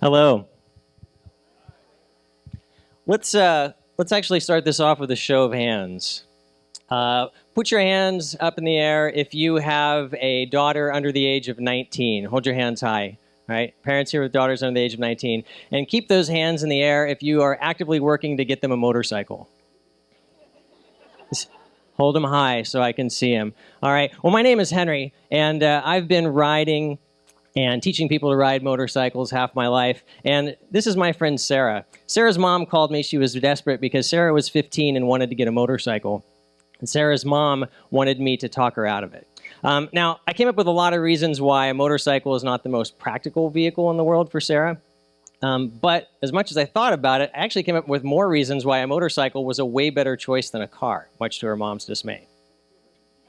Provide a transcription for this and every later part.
Hello. Let's uh, let's actually start this off with a show of hands. Uh, put your hands up in the air if you have a daughter under the age of 19. Hold your hands high. Right, parents here with daughters under the age of 19, and keep those hands in the air if you are actively working to get them a motorcycle. Hold them high so I can see them. All right. Well, my name is Henry, and uh, I've been riding and teaching people to ride motorcycles half my life. And this is my friend Sarah. Sarah's mom called me. She was desperate because Sarah was 15 and wanted to get a motorcycle. And Sarah's mom wanted me to talk her out of it. Um, now, I came up with a lot of reasons why a motorcycle is not the most practical vehicle in the world for Sarah. Um, but as much as I thought about it, I actually came up with more reasons why a motorcycle was a way better choice than a car, much to her mom's dismay.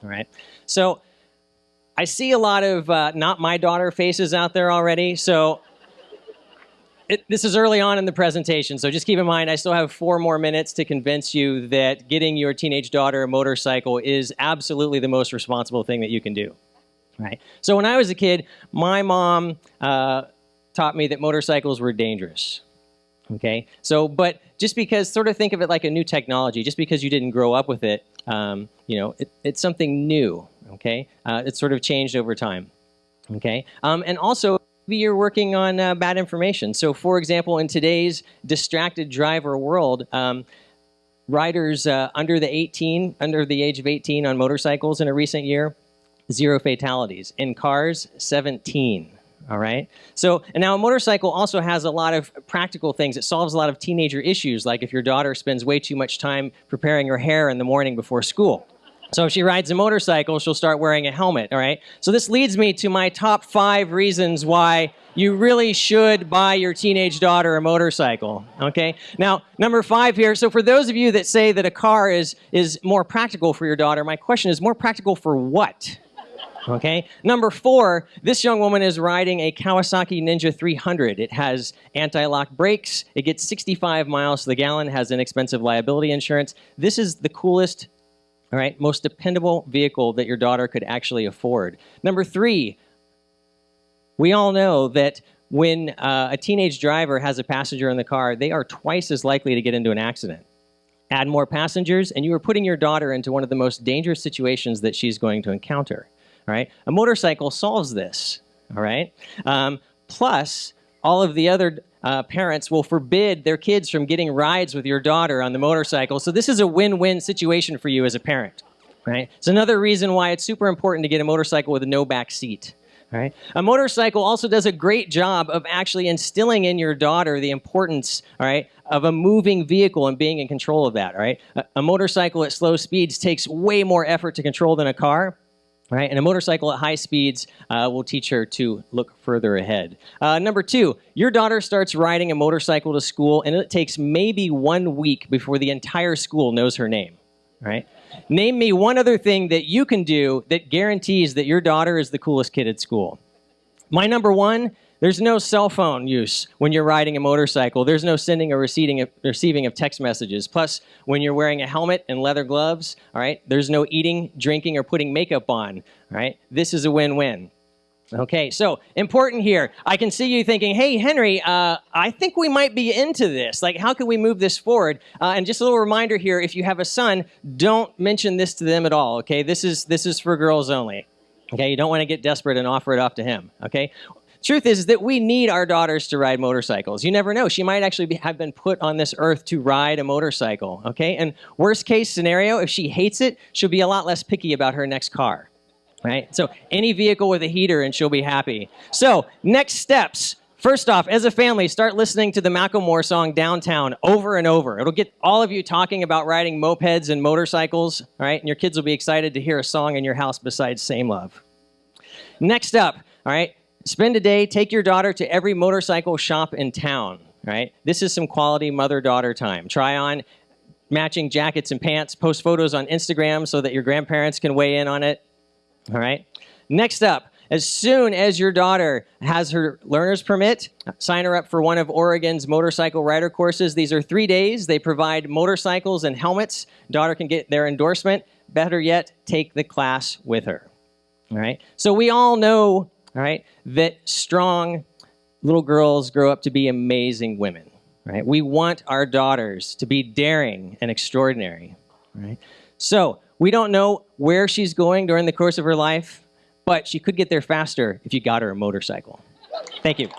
All right. So I see a lot of uh, not my daughter faces out there already. So it, this is early on in the presentation, so just keep in mind I still have four more minutes to convince you that getting your teenage daughter a motorcycle is absolutely the most responsible thing that you can do. Right. So when I was a kid, my mom uh, taught me that motorcycles were dangerous. Okay. So, but just because, sort of think of it like a new technology. Just because you didn't grow up with it, um, you know, it, it's something new. Okay. Uh, it's sort of changed over time. Okay. Um, and also maybe you're working on uh, bad information. So for example, in today's distracted driver world, um, riders uh, under the 18, under the age of 18 on motorcycles in a recent year, zero fatalities. In cars, 17. All right. So, and now a motorcycle also has a lot of practical things. It solves a lot of teenager issues, like if your daughter spends way too much time preparing her hair in the morning before school. So if she rides a motorcycle, she'll start wearing a helmet, all right? So this leads me to my top five reasons why you really should buy your teenage daughter a motorcycle, okay? Now, number five here, so for those of you that say that a car is, is more practical for your daughter, my question is more practical for what? Okay. Number four, this young woman is riding a Kawasaki Ninja 300. It has anti-lock brakes. It gets 65 miles to the gallon, has inexpensive liability insurance. This is the coolest all right, most dependable vehicle that your daughter could actually afford. Number three, we all know that when uh, a teenage driver has a passenger in the car, they are twice as likely to get into an accident. Add more passengers, and you are putting your daughter into one of the most dangerous situations that she's going to encounter. All right, a motorcycle solves this. All right, um, plus all of the other uh, parents will forbid their kids from getting rides with your daughter on the motorcycle. So this is a win-win situation for you as a parent, right? It's another reason why it's super important to get a motorcycle with no back seat. Right? A motorcycle also does a great job of actually instilling in your daughter the importance, all right, of a moving vehicle and being in control of that, right? A, a motorcycle at slow speeds takes way more effort to control than a car, Right? And a motorcycle at high speeds uh, will teach her to look further ahead. Uh, number two, your daughter starts riding a motorcycle to school, and it takes maybe one week before the entire school knows her name. Right? Name me one other thing that you can do that guarantees that your daughter is the coolest kid at school. My number one there's no cell phone use when you're riding a motorcycle. There's no sending or receiving of, receiving of text messages. Plus, when you're wearing a helmet and leather gloves, all right, there's no eating, drinking, or putting makeup on, all right? This is a win-win. Okay, so important here. I can see you thinking, hey, Henry, uh, I think we might be into this. Like, how can we move this forward? Uh, and just a little reminder here, if you have a son, don't mention this to them at all, okay? This is, this is for girls only. Okay, you don't want to get desperate and offer it off to him, okay? Truth is, is that we need our daughters to ride motorcycles. You never know. She might actually be, have been put on this earth to ride a motorcycle, okay? And worst case scenario, if she hates it, she'll be a lot less picky about her next car, right? So any vehicle with a heater and she'll be happy. So next steps. First off, as a family, start listening to the Macklemore song Downtown over and over. It'll get all of you talking about riding mopeds and motorcycles, all right? And your kids will be excited to hear a song in your house besides Same Love. Next up, all right, Spend a day, take your daughter to every motorcycle shop in town, right? This is some quality mother-daughter time. Try on matching jackets and pants, post photos on Instagram so that your grandparents can weigh in on it, all right? Next up, as soon as your daughter has her learner's permit, sign her up for one of Oregon's motorcycle rider courses. These are three days. They provide motorcycles and helmets. Daughter can get their endorsement. Better yet, take the class with her. All right. So we all know all right, that strong little girls grow up to be amazing women, right? We want our daughters to be daring and extraordinary, right? So we don't know where she's going during the course of her life, but she could get there faster if you got her a motorcycle. Thank you.